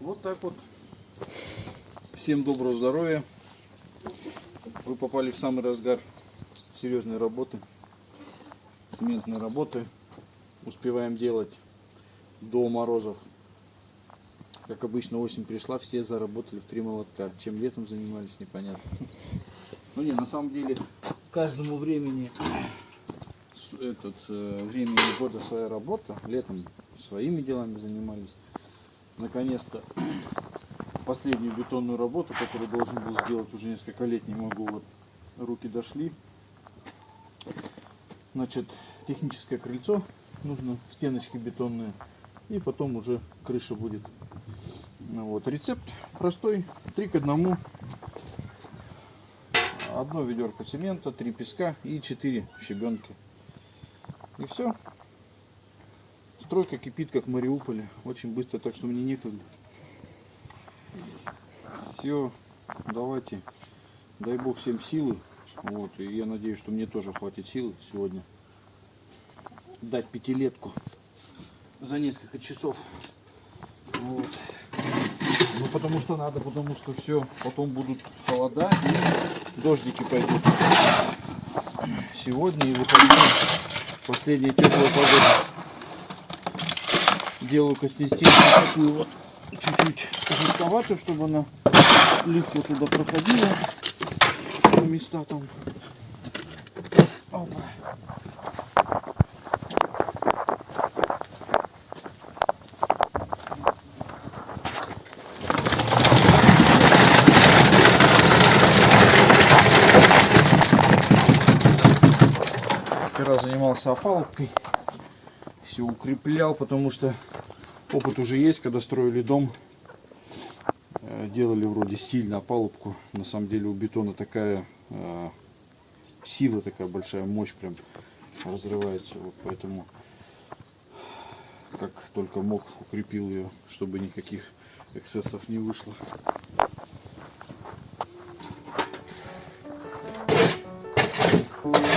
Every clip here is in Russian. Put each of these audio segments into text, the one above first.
Вот так вот. Всем доброго здоровья. Вы попали в самый разгар серьезной работы, цементной работы. Успеваем делать до морозов. Как обычно, осень пришла, все заработали в три молотка. Чем летом занимались, непонятно. Ну не, на самом деле, каждому времени этот, э, времени года своя работа. Летом своими делами занимались. Наконец-то последнюю бетонную работу, которую должен был сделать уже несколько лет, не могу, вот руки дошли. Значит, техническое крыльцо нужно, стеночки бетонные, и потом уже крыша будет. Ну Вот. Рецепт простой, три к одному. Одно ведерко цемента, три песка и четыре щебенки. И все. Стройка кипит, как в Мариуполе. Очень быстро, так что мне некогда. Все, давайте. Дай бог всем силы. Вот, и я надеюсь, что мне тоже хватит силы сегодня дать пятилетку за несколько часов. Вот. Ну потому что надо, потому что все, потом будут холода и дождики пойдут. Сегодня и выходные последняя теплая погода. Делаю консистенцию такую вот чуть-чуть жестковатую, чтобы она легко туда проходила. Места там. Опа. Занимался опалубкой. Все укреплял, потому что опыт уже есть, когда строили дом. э, Делали вроде сильно опалубку. На самом деле у бетона такая э, сила такая большая, мощь прям разрывается. Вот поэтому как только мог укрепил ее, чтобы никаких эксцессов не вышло. Я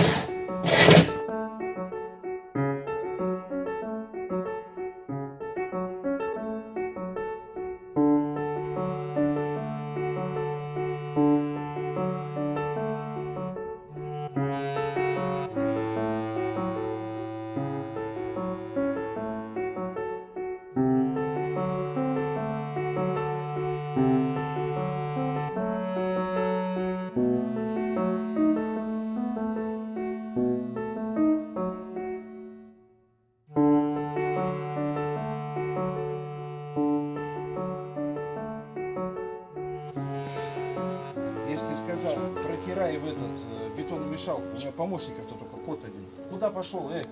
протирай в этот э, бетономешалку. У меня помощников-то только кот один. Куда пошел, э?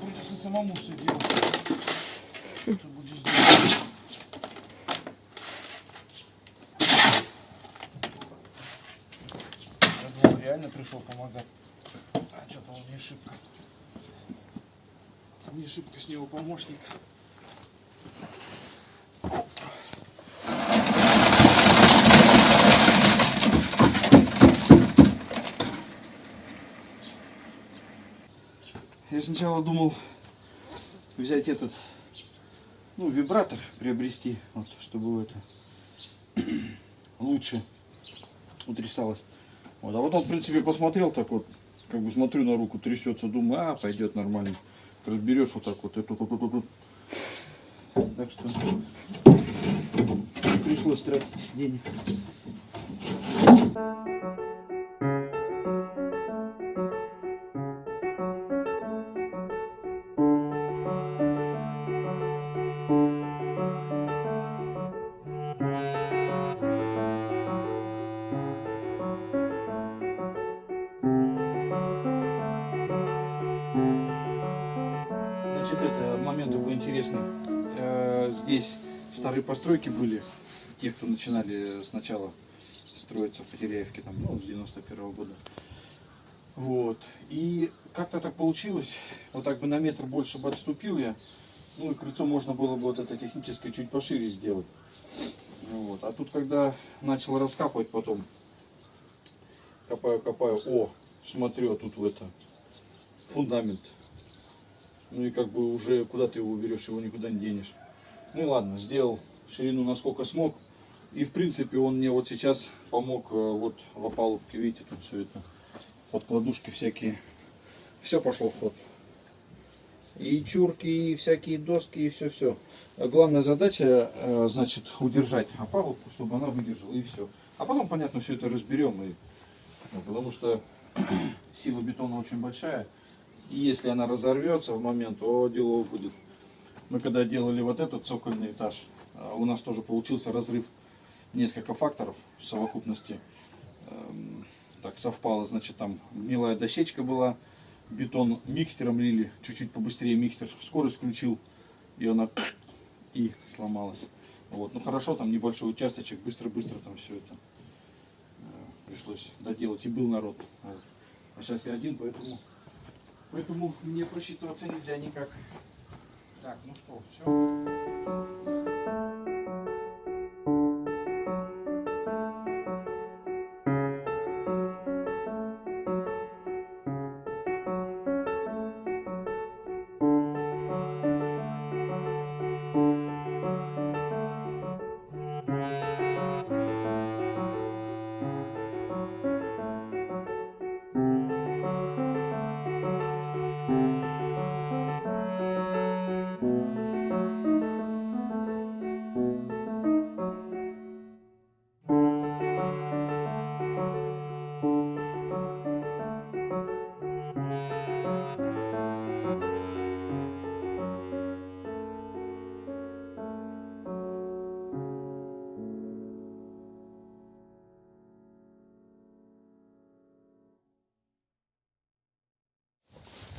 Придется самому все делать. Что будешь делать? Я думал, реально пришел помогать. А что-то он не шибко. Не шибко с него помощник. Я сначала думал взять этот, ну, вибратор приобрести, вот, чтобы это лучше утрясалось. Вот, а потом, в принципе, посмотрел так вот, как бы смотрю на руку, трясется, думаю, а, пойдет нормально. Разберешь вот так вот, эту, эту, эту, эту. Так что пришлось тратить денег. Значит, это момент такой интересный. Э, Здесь старые постройки были, те, кто начинали сначала строиться в Потеряевке, там, ну, с 91 года. Вот. И как-то так получилось, вот так бы на метр больше бы отступил я, ну и крыльцо можно было бы вот это техническое чуть пошире сделать. Ну Вот. А тут, когда начал раскапывать потом, копаю, копаю, о, смотрю, а тут в это, фундамент. Ну и как бы уже куда ты его уберешь, его никуда не денешь. Ну и ладно, сделал ширину насколько смог. И в принципе он мне вот сейчас помог э, вот в опалубке, видите, тут все это, подкладушки всякие. Все пошло в ход. И чурки, и всякие доски, и все-все. Главная задача, э, значит, удержать опалубку, чтобы она выдержала, и все. А потом, понятно, все это разберем. И, ну, потому что сила бетона очень большая. И если она разорвется в момент, то дело будет. Мы когда делали вот этот цокольный этаж, э, у нас тоже получился разрыв несколько факторов в совокупности. Эм, Так совпало, значит, там гнилая дощечка была, бетон микстером лили, чуть-чуть побыстрее микстер скорость включил, и она и сломалась. Вот. Ну хорошо, там небольшой участочек, быстро-быстро там все это э, пришлось доделать, и был народ. А сейчас я один, поэтому, поэтому мне просчитываться нельзя никак. Так, ну что, все.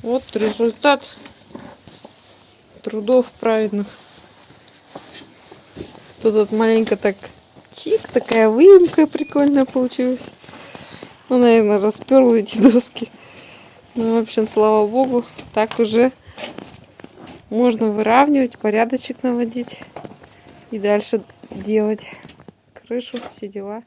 Вот результат трудов праведных. Тут вот маленько так чик, такая выемка прикольная получилась. Ну, наверное, расперла эти доски. Ну, в общем, слава богу, так уже можно выравнивать, порядочек наводить и дальше делать крышу, все дела.